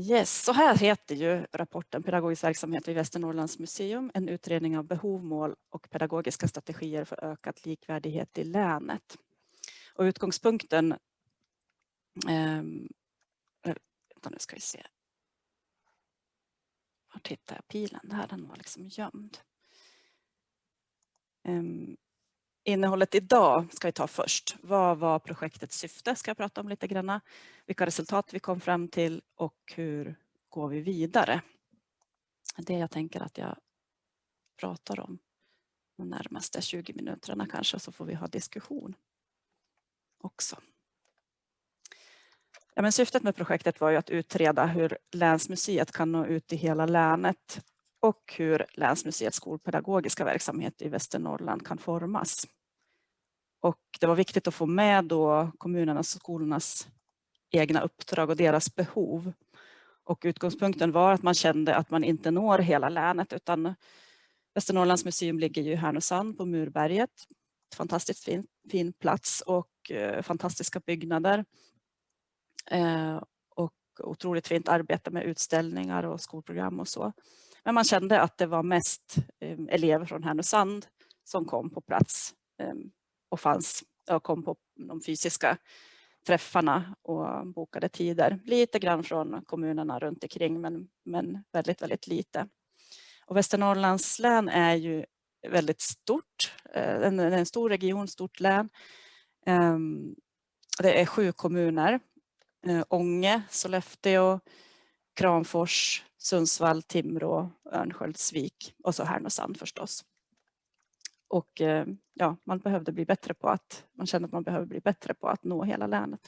Yes, så här heter ju rapporten Pedagogisk verksamhet vid Västernorrlands museum, en utredning av behov, mål och pedagogiska strategier för ökad likvärdighet i länet. Och utgångspunkten, ehm, eh, vänta nu ska vi se. Var tittar jag pilen? Där den var liksom gömd. Eh, innehållet idag ska vi ta först. Vad var projektets syfte? Ska jag prata om lite grann. Vilka resultat vi kom fram till och hur går vi vidare? Det jag tänker att jag pratar om de närmaste 20 minuterna kanske så får vi ha diskussion också. Ja, men syftet med projektet var ju att utreda hur Länsmuseet kan nå ut i hela länet och hur Länsmuseets skolpedagogiska verksamhet i Västernorrland kan formas. Och det var viktigt att få med då kommunernas och skolornas egna uppdrag och deras behov. Och utgångspunkten var att man kände att man inte når hela länet utan Västernorrlands museum ligger ju i Härnösand på Murberget. Fantastiskt fin, fin plats och eh, fantastiska byggnader. Eh, och otroligt fint arbete med utställningar och skolprogram och så. Men man kände att det var mest eh, elever från Härnösand som kom på plats eh, och fanns och kom på de fysiska träffarna och bokade tider. Lite grann från kommunerna runt omkring men, men väldigt, väldigt lite. Och Västernorrlands län är ju väldigt stort, eh, en, en stor region, stort län. Ehm, det är sju kommuner, eh, Ånge, Sollefteå, Kramfors, Sundsvall, Timrå, Örnsköldsvik och så Härnösand förstås. Och eh, ja, man behövde bli bättre på att, man kände att man behöver bli bättre på att nå hela länet.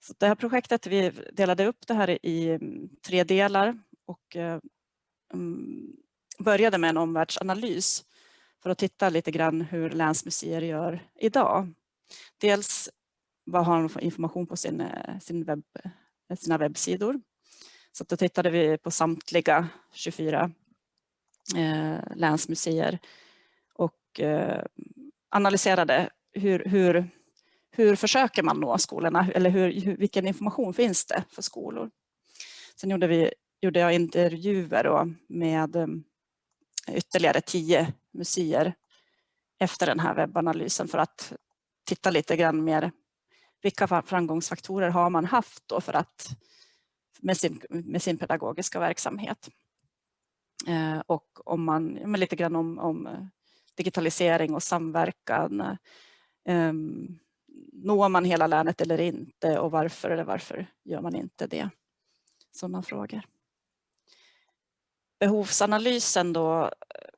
Så det här projektet, vi delade upp det här i mm, tre delar och eh, mm, började med en omvärldsanalys för att titta lite grann hur länsmuseer gör idag. Dels vad har de för information på sin, eh, sin webb, eh, sina webbsidor. Så då tittade vi på samtliga 24 eh, länsmuseer och eh, analyserade hur, hur, hur försöker man nå skolorna eller hur, vilken information finns det för skolor. Sen gjorde, vi, gjorde jag intervjuer med eh, ytterligare tio museer efter den här webbanalysen för att titta lite grann mer vilka framgångsfaktorer har man haft då för att med sin, med sin pedagogiska verksamhet. Eh, och om man, lite grann om, om eh, digitalisering och samverkan. Ehm, når man hela länet eller inte och varför eller varför gör man inte det? Sådana frågor. Behovsanalysen då,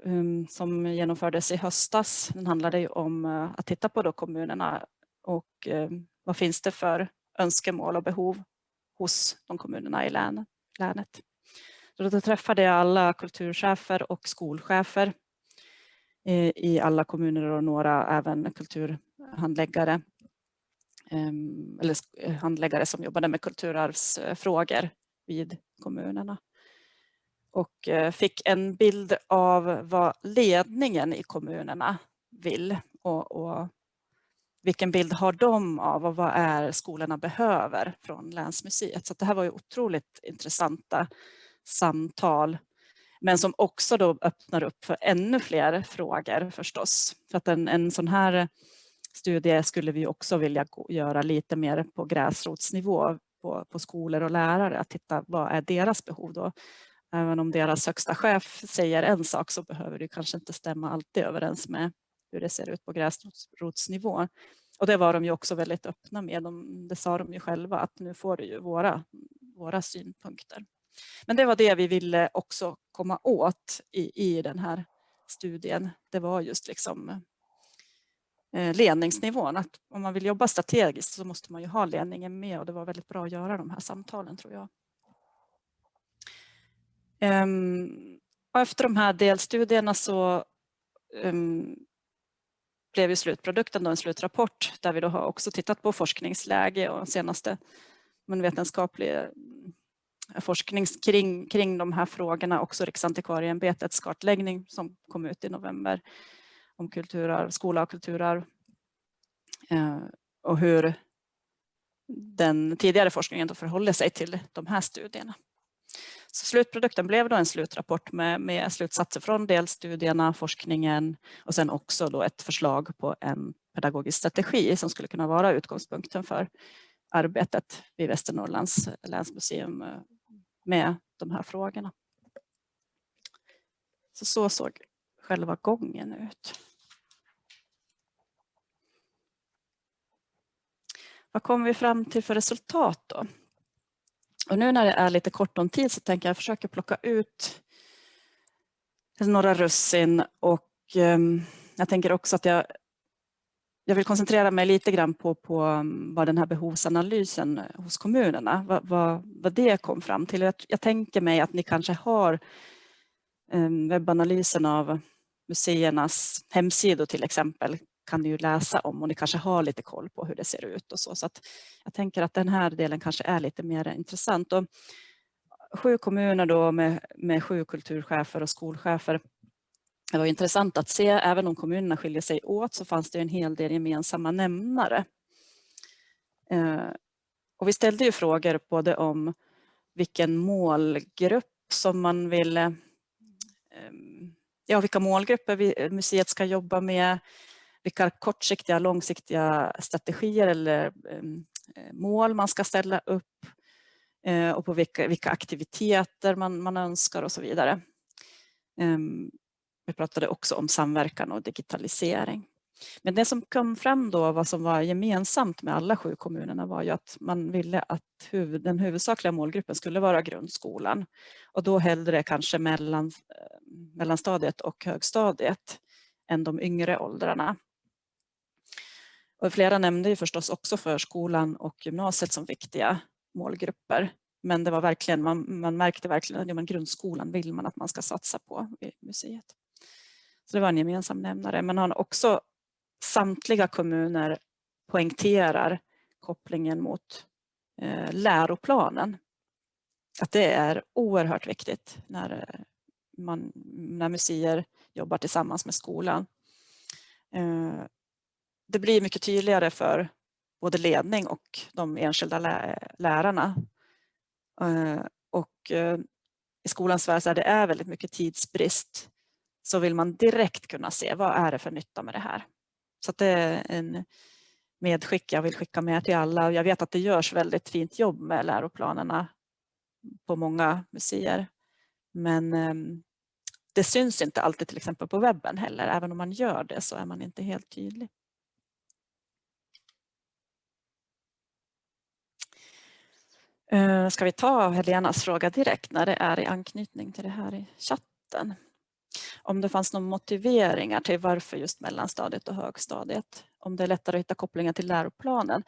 um, som genomfördes i höstas, den handlade ju om uh, att titta på då kommunerna och um, vad finns det för önskemål och behov hos de kommunerna i länet. Så då träffade jag alla kulturchefer och skolchefer i alla kommuner och några även kulturhandläggare ehm, eller eh, handläggare som jobbade med kulturarvsfrågor vid kommunerna. Och eh, fick en bild av vad ledningen i kommunerna vill och, och vilken bild har de av och vad är skolorna behöver från länsmuseet. Så det här var ju otroligt intressanta samtal men som också då öppnar upp för ännu fler frågor förstås. För att en, en sån här studie skulle vi också vilja göra lite mer på gräsrotsnivå på, på skolor och lärare. Att titta vad är deras behov då. Även om deras högsta chef säger en sak så behöver det kanske inte stämma alltid överens med hur det ser ut på gräsrotsnivå. Och det var de ju också väldigt öppna med. De, det sa de ju själva att nu får du ju våra, våra synpunkter. Men det var det vi ville också komma åt i, i den här studien. Det var just liksom eh, ledningsnivån. Att om man vill jobba strategiskt så måste man ju ha ledningen med och det var väldigt bra att göra de här samtalen tror jag. Ehm, efter de här delstudierna så ehm, blev ju slutprodukten då en slutrapport där vi då har också tittat på forskningsläge och senaste men vetenskaplig forskning kring, kring de här frågorna, också Riksantikvarieämbetets kartläggning som kom ut i november om kulturarv, skola och kulturarv. Eh, och hur den tidigare forskningen då förhåller sig till de här studierna. Så slutprodukten blev då en slutrapport med, med slutsatser från delstudierna, forskningen och sen också då ett förslag på en pedagogisk strategi som skulle kunna vara utgångspunkten för arbetet vid Västernorrlands länsmuseum eh, med de här frågorna. Så, så såg själva gången ut. Vad kom vi fram till för resultat då? Och nu när det är lite kort om tid så tänker jag försöka plocka ut några russin och ehm, jag tänker också att jag, jag vill koncentrera mig lite grann på, på mm, vad den här behovsanalysen eh, hos kommunerna, vad, vad, vad det kom fram till. Jag, jag, tänker mig att ni kanske har ehm, webbanalysen av museernas hemsidor till exempel kan ni ju läsa om och ni kanske har lite koll på hur det ser ut och så. Så att jag tänker att den här delen kanske är lite mer intressant. Och sju kommuner då med, med sju kulturchefer och skolchefer. Det var intressant att se, även om kommunerna skiljer sig åt så fanns det en hel del gemensamma nämnare. Eh, och vi ställde ju frågor både om vilken målgrupp som man ville... eh, ja, vilka målgrupper museet ska jobba med, vilka kortsiktiga, långsiktiga strategier eller ehm, eh, mål man ska ställa upp eh, och på vilka, vilka aktiviteter man, man önskar och så vidare. Ehm, vi pratade också om samverkan och digitalisering. Men det som kom fram då, vad som var gemensamt med alla sju kommunerna var ju att man ville att huvud, den huvudsakliga målgruppen skulle vara grundskolan och då hellre kanske mellan, eh, mellanstadiet och högstadiet än de yngre åldrarna. Och flera nämnde ju förstås också förskolan och gymnasiet som viktiga målgrupper. Men det var verkligen, man, man märkte verkligen att ja, grundskolan vill man att man ska satsa på i museet. Så det var en gemensam nämnare. Men han också samtliga kommuner poängterar kopplingen mot eh, läroplanen. Att det är oerhört viktigt när, eh, man, när museer jobbar tillsammans med skolan. Eh, det blir mycket tydligare för både ledning och de enskilda lärarna. Eh, och eh, i skolans värld är det är väldigt mycket tidsbrist så vill man direkt kunna se vad är det för nytta med det här. Så det är en medskick jag vill skicka med till alla. Jag vet att det görs väldigt fint jobb med läroplanerna på många museer. Men ehm, det syns inte alltid till exempel på webben heller. Även om man gör det så är man inte helt tydlig. Eh, ska vi ta Helenas fråga direkt när det är i anknytning till det här i chatten? Om det fanns några motiveringar till varför just mellanstadiet och högstadiet? Om det är lättare att hitta kopplingar till läroplanen?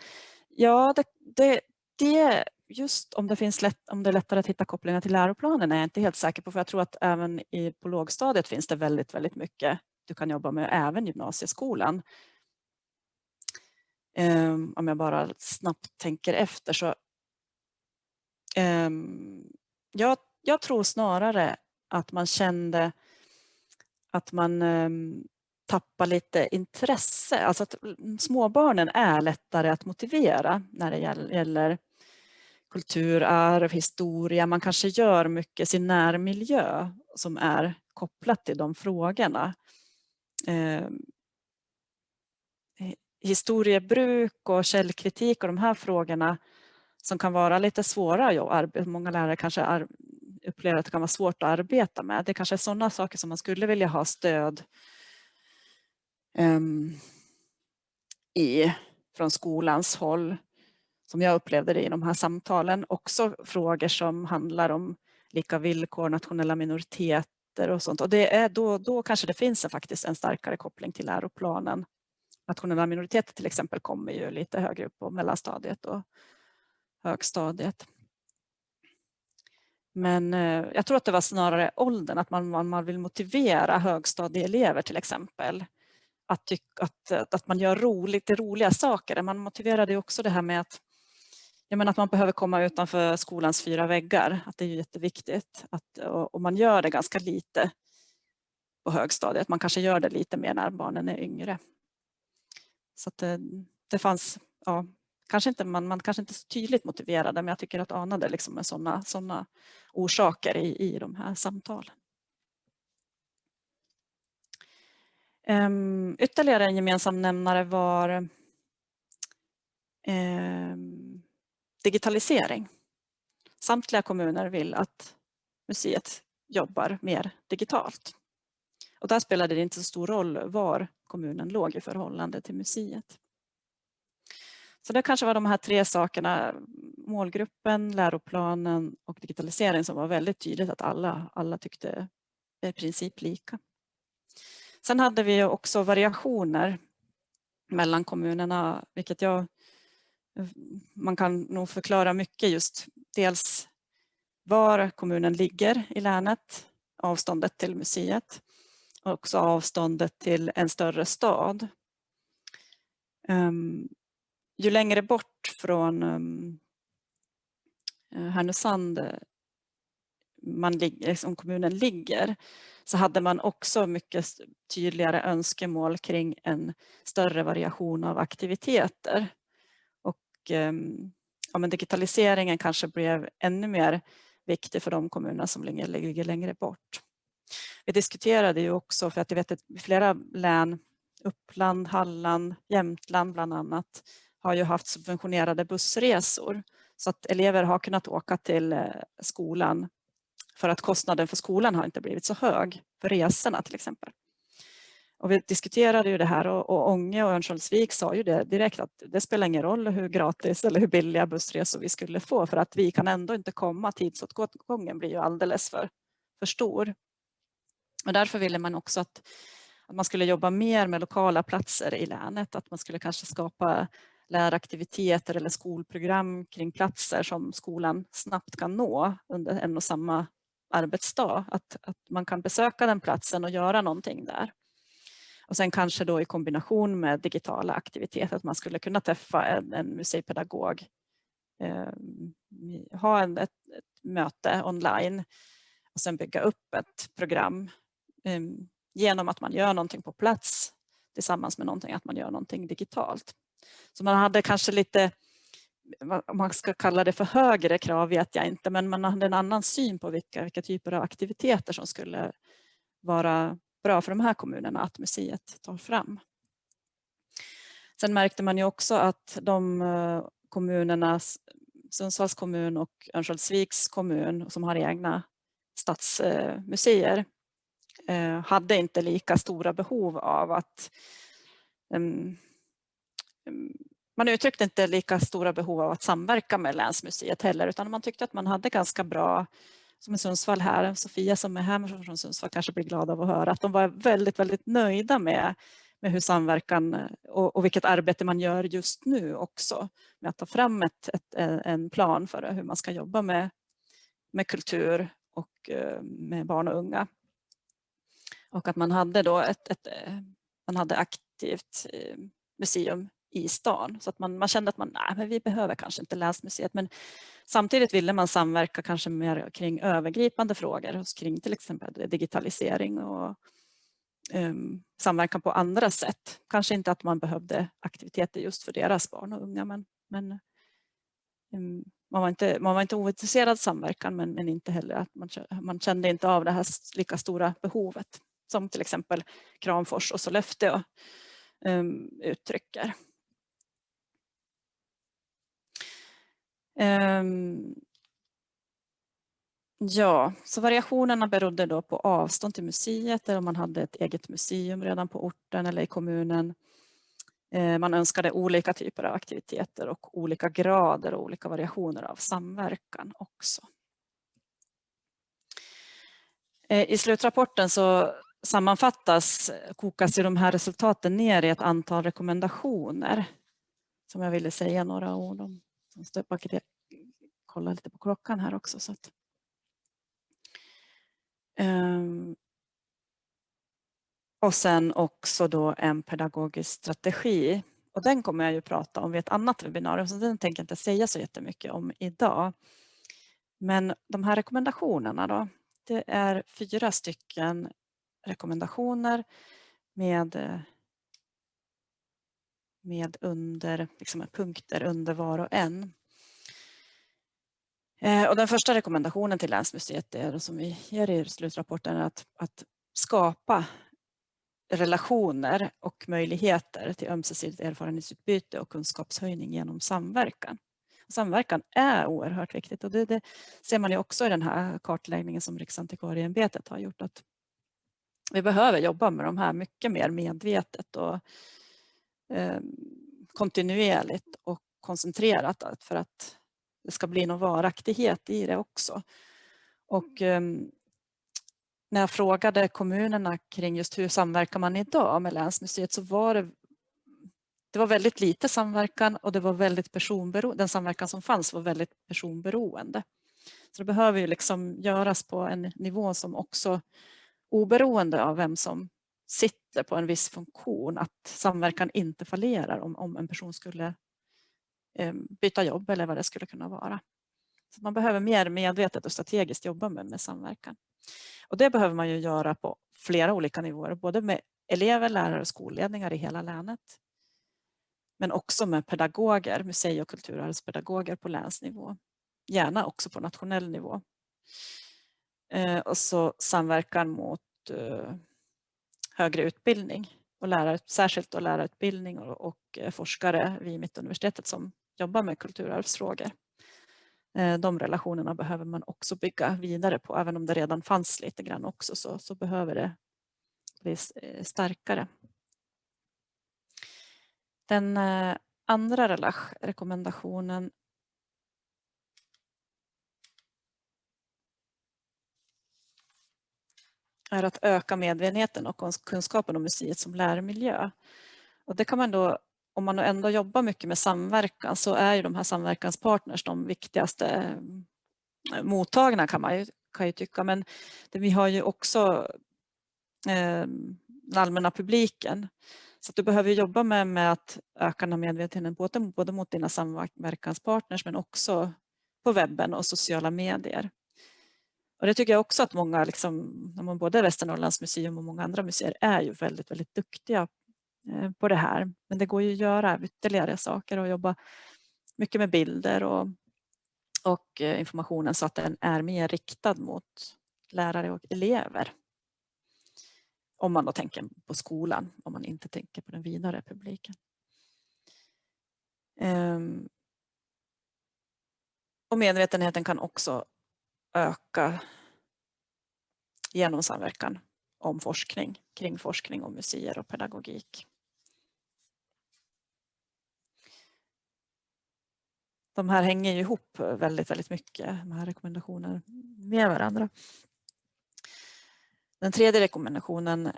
Ja, det, det, det just om det, finns lätt, om det är lättare att hitta kopplingar till läroplanen är jag inte helt säker på. För jag tror att även i, på lågstadiet finns det väldigt, väldigt mycket du kan jobba med, även gymnasieskolan. Um, om jag bara snabbt tänker efter så um, jag, jag tror snarare att man kände att man ehm, tappar lite intresse. Alltså att mm, småbarnen är lättare att motivera när det gäller kulturarv, historia. Man kanske gör mycket sin närmiljö som är kopplat till de frågorna. Eh, historiebruk och källkritik och de här frågorna som kan vara lite svåra. Många lärare kanske upplever att det kan vara svårt att arbeta med. Det kanske är sådana saker som man skulle vilja ha stöd um, i från skolans håll som jag upplevde det i de här samtalen. Också frågor som handlar om lika villkor, nationella minoriteter och sånt. Och det är då, då kanske det finns en, faktiskt en starkare koppling till läroplanen. Nationella minoriteter till exempel kommer ju lite högre upp på mellanstadiet och högstadiet. Men eh, jag tror att det var snarare åldern, att man, man vill motivera högstadieelever till exempel. Att, tyck, att, eh, att man gör roligt, roliga saker. Man motiverade också det här med att jag menar att man behöver komma utanför skolans fyra väggar. Att det är jätteviktigt. Att, och man gör det ganska lite på högstadiet. Man kanske gör det lite mer när barnen är yngre. Så att det, det fanns, ja, kanske inte, man, man kanske inte så tydligt motiverade men jag tycker att anade liksom med sådana såna orsaker i, i de här samtalen. Um, ytterligare en gemensam nämnare var um, digitalisering. Samtliga kommuner vill att museet jobbar mer digitalt. Och där spelade det inte så stor roll var kommunen låg i förhållande till museet. Så det kanske var de här tre sakerna, målgruppen, läroplanen och digitalisering som var väldigt tydligt att alla, alla tyckte i princip lika. Sen hade vi också variationer mellan kommunerna, vilket jag, man kan nog förklara mycket just dels var kommunen ligger i länet, avståndet till museet och också avståndet till en större stad. Ehm, ju längre bort från um, Härnösand eh, man, liksom kommunen ligger så hade man också mycket tydligare önskemål kring en större variation av aktiviteter. Och um, ja, men digitaliseringen kanske blev ännu mer viktig för de kommuner som ligger, ligger längre bort. Vi diskuterade ju också, för att jag vet att flera län, Uppland, Halland, Jämtland bland annat, har ju haft subventionerade bussresor så att elever har kunnat åka till eh, skolan för att kostnaden för skolan har inte blivit så hög för resorna till exempel. Och vi diskuterade ju det här och, och Ånge och Örnsköldsvik sa ju det direkt att det spelar ingen roll hur gratis eller hur billiga bussresor vi skulle få för att vi kan ändå inte komma, tidsåtgången blir ju alldeles för, för stor. Och därför ville man också att, att man skulle jobba mer med lokala platser i länet, att man skulle kanske skapa läraktiviteter eller skolprogram kring platser som skolan snabbt kan nå under en och samma arbetsdag. Att, att man kan besöka den platsen och göra någonting där. Och sen kanske då i kombination med digitala aktiviteter att man skulle kunna träffa en, en museipedagog, eh, ha en, ett, ett, möte online och sen bygga upp ett program eh, genom att man gör någonting på plats tillsammans med någonting, att man gör någonting digitalt. Så man hade kanske lite, om man ska kalla det för högre krav vet jag inte, men man hade en annan syn på vilka, vilka typer av aktiviteter som skulle vara bra för de här kommunerna att museet tar fram. Sen märkte man ju också att de eh, kommunerna, Sundsvalls kommun och Örnsköldsviks kommun som har egna stadsmuseer eh, eh, hade inte lika stora behov av att man uttryckte inte lika stora behov av att samverka med länsmuseet heller utan man tyckte att man hade ganska bra som i Sundsvall här, Sofia som är här från Sundsvall kanske blir glad av att höra att de var väldigt, väldigt nöjda med, med hur samverkan och, och vilket arbete man gör just nu också med att ta fram ett, ett, en plan för hur man ska jobba med, med kultur och med barn och unga. Och att man hade då ett, ett man hade aktivt eh, museum i stan. Så att man, man kände att man, nej, men vi behöver kanske inte länsmuseet. Men samtidigt ville man samverka kanske mer kring övergripande frågor kring till exempel digitalisering och um, samverkan på andra sätt. Kanske inte att man behövde aktiviteter just för deras barn och unga men, men um, man, var inte, man var inte ointresserad av samverkan men, men inte heller att man, man kände inte av det här lika stora behovet som till exempel Kramfors och Sollefteå um, uttrycker. Um, ja, så variationerna berodde då på avstånd till museet eller om man hade ett eget museum redan på orten eller i kommunen. Uh, man önskade olika typer av aktiviteter och olika grader och olika variationer av samverkan också. Uh, I slutrapporten så sammanfattas, kokas ju de här resultaten ner i ett antal rekommendationer som jag ville säga några ord om. Jag måste kolla lite på klockan här också. Så att, um, och sen också då en pedagogisk strategi. Och den kommer jag ju prata om vid ett annat webbinarium så den tänker jag inte säga så jättemycket om idag. Men de här rekommendationerna då, det är fyra stycken rekommendationer med eh, med under, liksom punkter under var och en. Eh, och den första rekommendationen till Länsmuseet är som vi ger i slutrapporten att, att skapa relationer och möjligheter till ömsesidigt erfarenhetsutbyte och kunskapshöjning genom samverkan. Samverkan är oerhört viktigt och det, det ser man ju också i den här kartläggningen som Riksantikvarieämbetet har gjort att vi behöver jobba med de här mycket mer medvetet och kontinuerligt och koncentrerat för att det ska bli någon varaktighet i det också. Och eh, när jag frågade kommunerna kring just hur samverkar man idag med Länsmuseet så var det det var väldigt lite samverkan och det var väldigt personberoende. Den samverkan som fanns var väldigt personberoende. Så det behöver ju liksom göras på en nivå som också oberoende av vem som sitter på en viss funktion att samverkan inte fallerar om, om en person skulle eh, byta jobb eller vad det skulle kunna vara. Så man behöver mer medvetet och strategiskt jobba med, med samverkan. Och det behöver man ju göra på flera olika nivåer, både med elever, lärare och skolledningar i hela länet. Men också med pedagoger, musei och kulturarvspedagoger på länsnivå. Gärna också på nationell nivå. Eh, och så samverkan mot eh, högre utbildning och lärare, särskilt då lärarutbildning och, och eh, forskare vid Mittuniversitetet som jobbar med kulturarvsfrågor. Eh, de relationerna behöver man också bygga vidare på. Även om det redan fanns lite grann också så, så behöver det bli eh, starkare. Den andra rekommendationen är att öka medvetenheten och kunskapen om museet som lärmiljö. Och det kan man då om man ändå jobbar mycket med samverkan så är ju de här samverkanspartners de viktigaste eh, mottagarna kan man ju, kan ju tycka. Men det, vi har ju också eh, den allmänna publiken. Så du behöver jobba med, med att öka den här medvetenheten både, både mot dina samverkanspartners men också på webben och sociala medier. Och det tycker jag också att många, liksom, både Västernorrlands museum och många andra museer är ju väldigt, väldigt duktiga eh, på det här. Men det går ju att göra ytterligare saker och jobba mycket med bilder och, och eh, informationen så att den är mer riktad mot lärare och elever. Om man då tänker på skolan, om man inte tänker på den vidare publiken. Ehm. Och medvetenheten kan också öka genom samverkan om forskning, kring forskning om museer och pedagogik. de här hänger ju ihop väldigt, väldigt mycket, de här rekommendationerna med varandra. Den tredje rekommendationen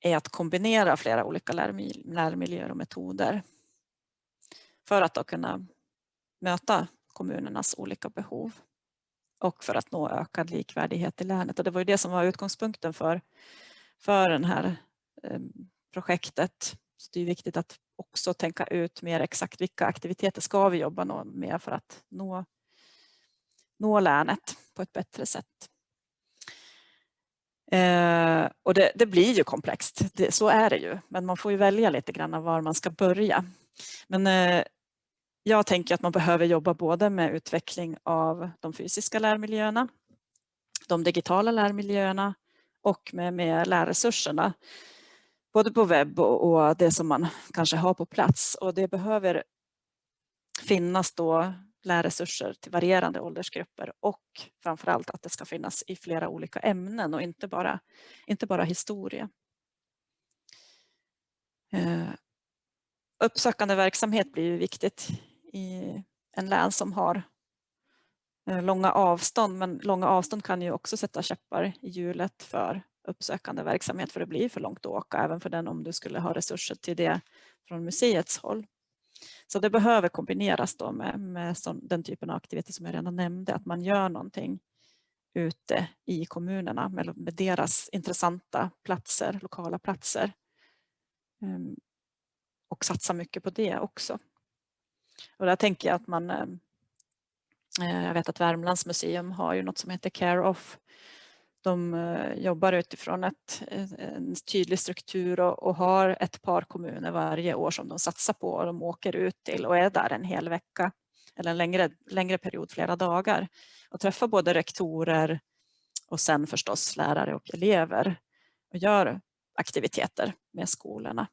är att kombinera flera olika lärmiljöer och metoder för att då kunna möta kommunernas olika behov och för att nå ökad likvärdighet i länet. Och det var ju det som var utgångspunkten för, för det här eh, projektet. Så det är viktigt att också tänka ut mer exakt vilka aktiviteter ska vi jobba med för att nå, nå länet på ett bättre sätt. Eh, och det, det, blir ju komplext, det, så är det ju. Men man får ju välja lite grann var man ska börja. Men eh, jag tänker att man behöver jobba både med utveckling av de fysiska lärmiljöerna, de digitala lärmiljöerna och med, med lärresurserna både på webb och, det som man kanske har på plats. Och det behöver finnas då lärresurser till varierande åldersgrupper och framförallt att det ska finnas i flera olika ämnen och inte bara, inte bara historia. Eh, uppsökande verksamhet blir ju viktigt i en län som har eh, långa avstånd men långa avstånd kan ju också sätta käppar i hjulet för uppsökande verksamhet för det blir för långt att åka även för den om du skulle ha resurser till det från museets håll. Så det behöver kombineras då med, med den typen av aktiviteter som jag redan nämnde, att man gör någonting ute i kommunerna med, med deras intressanta platser, lokala platser. Um, och satsa mycket på det också. Och där tänker jag att man, eh, eh, jag vet att Värmlands museum har ju något som heter Care Off de eh, jobbar utifrån ett, en tydlig struktur och, och, har ett par kommuner varje år som de satsar på och de åker ut till och är där en hel vecka eller en längre, längre period, flera dagar och träffar både rektorer och sen förstås lärare och elever och gör aktiviteter med skolorna.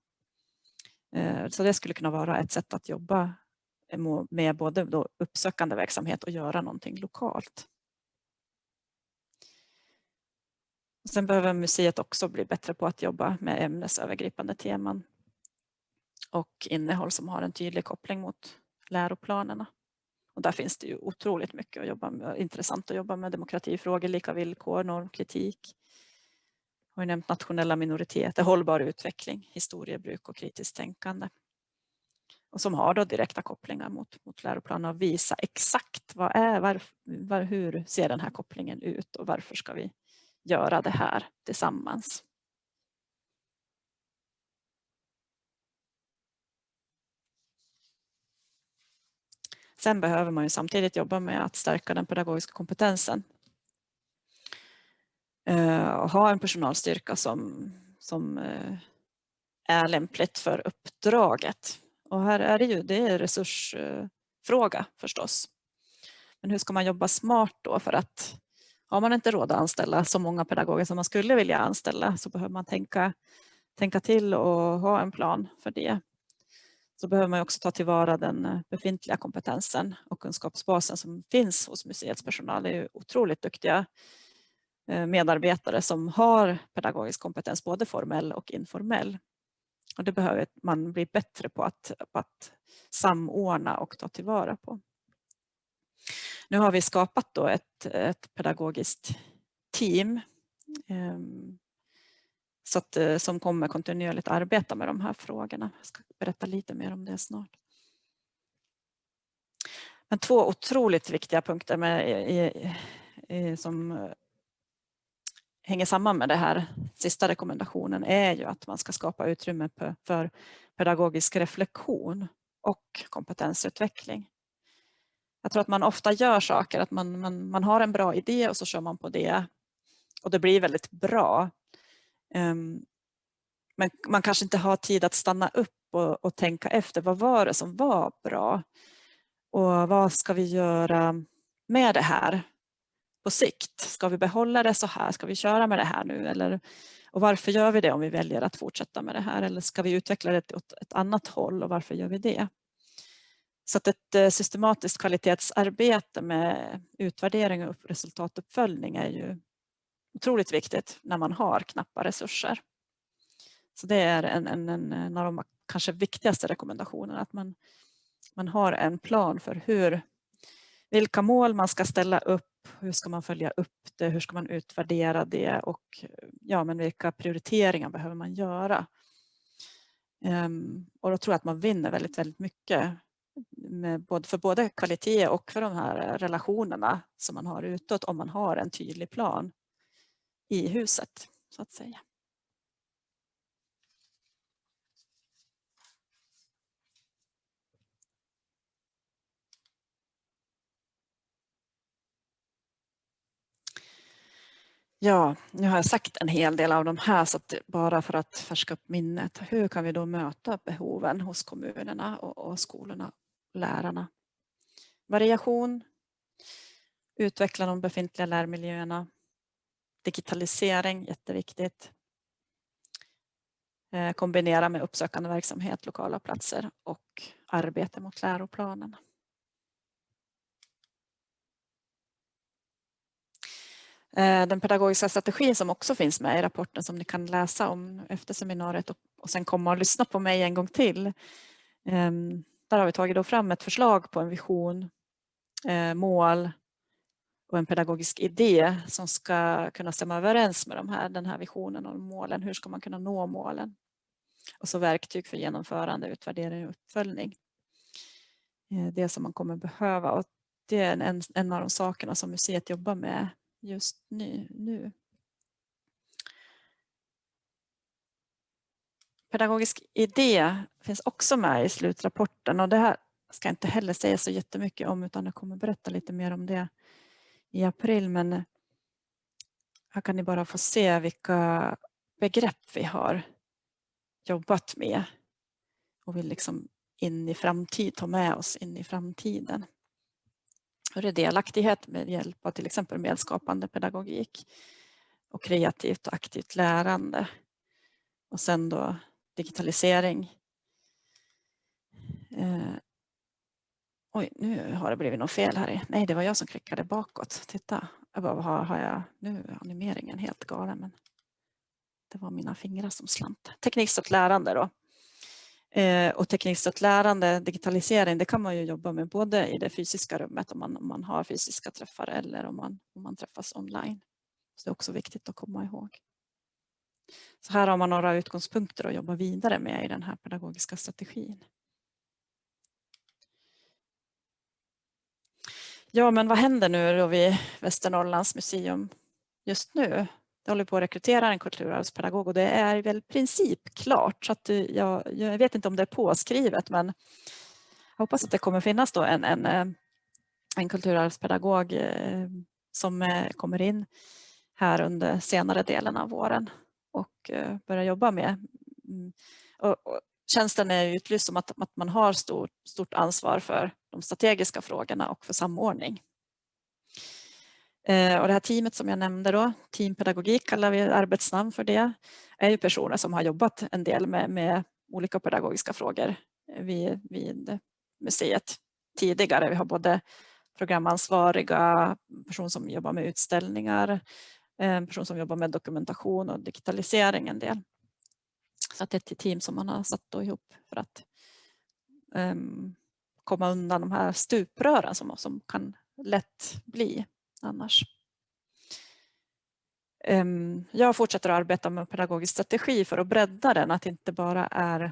Så det skulle kunna vara ett sätt att jobba Eh, med både då uppsökande verksamhet och göra någonting lokalt. Sen behöver museet också bli bättre på att jobba med ämnesövergripande teman och innehåll som har en tydlig koppling mot läroplanerna. Och där finns det ju otroligt mycket att jobba med, intressant att jobba med demokratifrågor, lika villkor, normkritik. Jag har nämnt nationella minoriteter, hållbar utveckling, historiebruk och kritiskt tänkande. Och som har då direkta kopplingar mot, mot läroplanen och visa exakt vad är, var, var, hur ser den här kopplingen ut och varför ska vi göra det här tillsammans. Sen behöver man ju samtidigt jobba med att stärka den pedagogiska kompetensen. Eh, och ha en personalstyrka som, som eh, är lämpligt för uppdraget. Och här är det ju det är resursfråga förstås. Men hur ska man jobba smart då för att har man inte råd att anställa så många pedagoger som man skulle vilja anställa så behöver man tänka, tänka till och ha en plan för det. Så behöver man också ta tillvara den eh, befintliga kompetensen och kunskapsbasen som finns hos museets personal. Det är otroligt duktiga eh, medarbetare som har pedagogisk kompetens, både formell och informell. Och det behöver man bli bättre på att, på att samordna och ta tillvara på. Nu har vi skapat då ett, ett pedagogiskt team eh, så att, eh, som kommer kontinuerligt arbeta med de här frågorna. Jag ska berätta lite mer om det snart. Men två otroligt viktiga punkter med, i, i, som hänger samman med det här sista rekommendationen är ju att man ska skapa utrymme för pedagogisk reflektion och kompetensutveckling. Jag tror att man ofta gör saker, att man, man, man har en bra idé och så kör man på det och det blir väldigt bra. Um, men man kanske inte har tid att stanna upp och, och, tänka efter, vad var det som var bra? Och vad ska vi göra med det här på sikt? Ska vi behålla det så här? Ska vi köra med det här nu? Eller, och varför gör vi det om vi väljer att fortsätta med det här? Eller ska vi utveckla det åt ett annat håll och varför gör vi det? Så att ett eh, systematiskt kvalitetsarbete med utvärdering och resultatuppföljning är ju otroligt viktigt när man har knappa resurser. Så det är en, en, en av de kanske viktigaste rekommendationerna att man, man har en plan för hur, vilka mål man ska ställa upp, hur ska man följa upp det, hur ska man utvärdera det och ja, men vilka prioriteringar behöver man göra. Ehm, och då tror jag att man vinner väldigt, väldigt mycket både, för både kvalitet och för de här relationerna som man har utåt om man har en tydlig plan i huset så att säga. Ja, nu har jag sagt en hel del av de här så att bara för att färska upp minnet. Hur kan vi då möta behoven hos kommunerna och, och skolorna lärarna. Variation, utveckla de befintliga lärmiljöerna, digitalisering, jätteviktigt. Eh, kombinera med uppsökande verksamhet, lokala platser och arbete mot läroplanen. Eh, den pedagogiska strategin som också finns med i rapporten som ni kan läsa om efter seminariet och sen komma och lyssna på mig en gång till. Ehm, där har vi tagit fram ett förslag på en vision, eh, mål och en pedagogisk idé som ska kunna stämma överens med de här, den här visionen och målen. Hur ska man kunna nå målen? Och så verktyg för genomförande, utvärdering och uppföljning. Eh, det som man kommer behöva och det är en, en av de sakerna som museet jobbar med just nu. nu. pedagogisk idé finns också med i slutrapporten och det här ska jag inte heller säga så jättemycket om utan jag kommer berätta lite mer om det i april. Men Här kan ni bara få se vilka begrepp vi har jobbat med och vill liksom in i framtid, ta med oss in i framtiden större är delaktighet med hjälp av till exempel medskapande pedagogik och kreativt och aktivt lärande. Och sen då digitalisering. Eh, oj, nu har det blivit något fel här. Nej, det var jag som klickade bakåt. Titta, jag bara, har, har jag nu animeringen helt galen. Men det var mina fingrar som slant. Teknikstött lärande då. Eh, och teknikstött lärande, digitalisering, det kan man ju jobba med både i det fysiska rummet om man, om man har fysiska träffar eller om man, om man träffas online. Så det är också viktigt att komma ihåg. Så här har man några utgångspunkter att jobba vidare med i den här pedagogiska strategin. Ja, men vad händer nu då vid Västernorrlands museum just nu? Det håller på att rekrytera en kulturarvspedagog och det är väl princip klart så att jag, jag vet inte om det är påskrivet men jag hoppas att det kommer finnas då en, en, eh, en kulturarvspedagog eh, som eh, kommer in här under senare delen av våren och börjar jobba med. Mm, och, och tjänsten är utlyst som att, att man har stort, stort ansvar för de strategiska frågorna och för samordning. Eh, och det här teamet som jag nämnde då, teampedagogik kallar vi arbetsnamn för det, är ju personer som har jobbat en del med, med olika pedagogiska frågor vid, vid museet tidigare. Vi har både programansvariga, person som jobbar med utställningar, en person som jobbar med dokumentation och digitalisering en del. Så att det är ett team som man har satt ihop för att um, komma undan de här stuprören som, som kan lätt bli annars. Ehm, jag fortsätter att arbeta med pedagogisk strategi för att bredda den, att det inte bara är,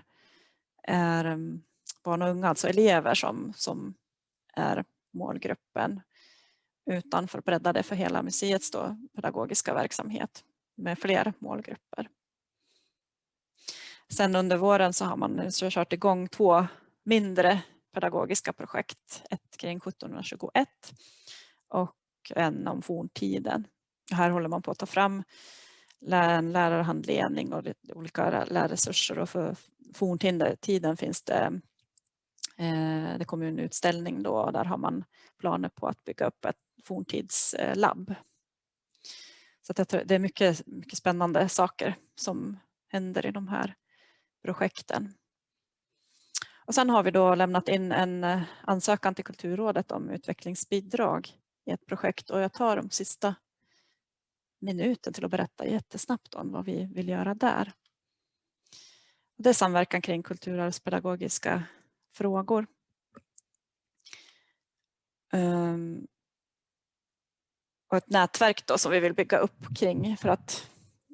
är ehm, barn och unga, alltså elever som, som är målgruppen utan för att bredda det för hela museets då, pedagogiska verksamhet med fler målgrupper. Sen under våren så har man så kört igång två mindre pedagogiska projekt. Ett kring 1721 och en om forntiden. Här håller man på att ta fram en lärarhandledning och olika lärresurser och för forntiden finns det eh, det kommer en utställning då och där har man planer på att bygga upp ett forntidslabb. Så det är mycket, mycket spännande saker som händer i de här projekten. Och sen har vi då lämnat in en eh, ansökan till Kulturrådet om utvecklingsbidrag i ett projekt och jag tar de sista minuten till att berätta jättesnabbt om vad vi vill göra där. Det är samverkan kring kulturarvspedagogiska frågor. Ehm, och ett nätverk då som vi vill bygga upp kring för att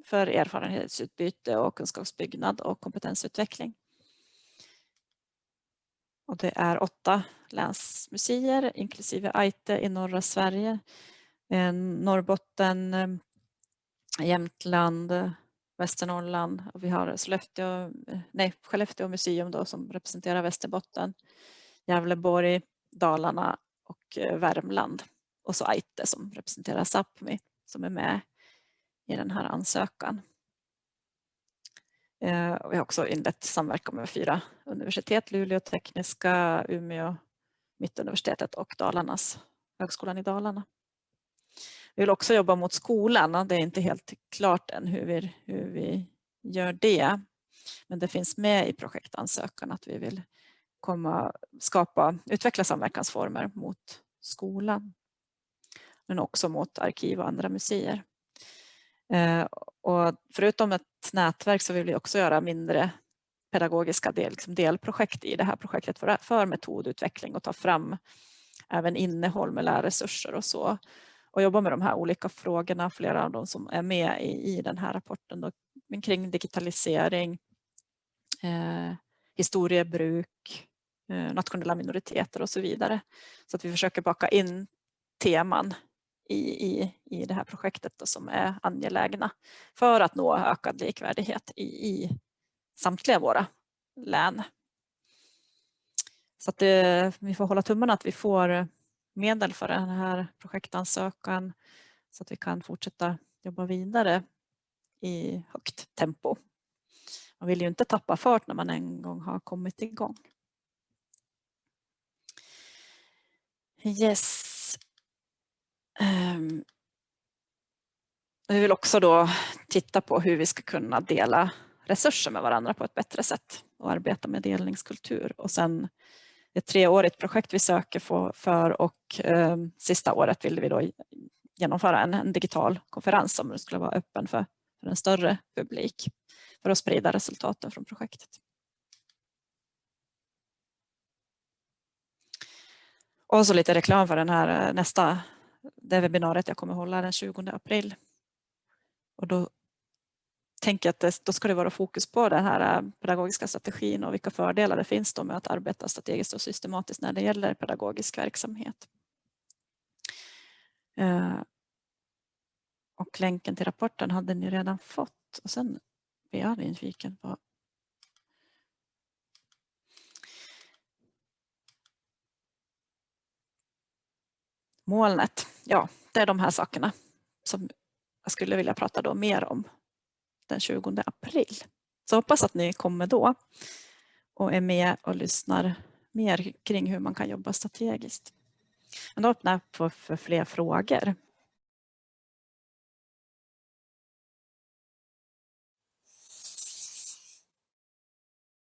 för erfarenhetsutbyte och kunskapsbyggnad och kompetensutveckling. Och det är åtta länsmuseer inklusive Aite i norra Sverige, eh, Norrbotten, eh, Jämtland, Västernorrland och vi har Sollefteå, eh, nej, Skellefteå museum då som representerar Västerbotten, Gävleborg, Dalarna och Värmland och så Aite som representerar Sápmi som är med i den här ansökan. Vi har också inlett samverkan med fyra universitet, Luleå tekniska, Umeå, Mittuniversitetet och Dalarnas, Högskolan i Dalarna. Vi vill också jobba mot skolan, det är inte helt klart än hur vi, hur vi gör det. Men det finns med i projektansökan att vi vill komma, skapa, utveckla samverkansformer mot skolan. Men också mot arkiv och andra museer. Eh, och förutom ett nätverk så vill vi också göra mindre pedagogiska del, liksom delprojekt i det här projektet för, för metodutveckling och ta fram även innehåll med lärresurser och så. Och jobba med de här olika frågorna, flera av dem som är med i, i den här rapporten då, kring digitalisering, eh, historiebruk, eh, nationella minoriteter och så vidare. Så att vi försöker baka in teman i, i, i det här projektet då, som är angelägna för att nå ökad likvärdighet i, i samtliga våra län. Så att det, vi får hålla tummarna att vi får medel för den här projektansökan så att vi kan fortsätta jobba vidare i högt tempo. Man vill ju inte tappa fart när man en gång har kommit igång. Yes. Um. Vi vill också då titta på hur vi ska kunna dela resurser med varandra på ett bättre sätt och arbeta med delningskultur. Och sen ett treårigt projekt vi söker för och eh, sista året ville vi då genomföra en, en, digital konferens som skulle vara öppen för, för en större publik för att sprida resultaten från projektet. Och så lite reklam för den här eh, nästa, det webbinariet jag kommer hålla den 20 april. Och då tänker att det, då ska det vara fokus på den här äh, pedagogiska strategin och vilka fördelar det finns då med att arbeta strategiskt och systematiskt när det gäller pedagogisk verksamhet. Eh, och länken till rapporten hade ni redan fått och sen blir jag nyfiken på molnet. Ja, det är de här sakerna som jag skulle vilja prata då mer om den 20 april. Så hoppas att ni kommer då och är med och lyssnar mer kring hur man kan jobba strategiskt. Men då öppnar jag för, för fler frågor.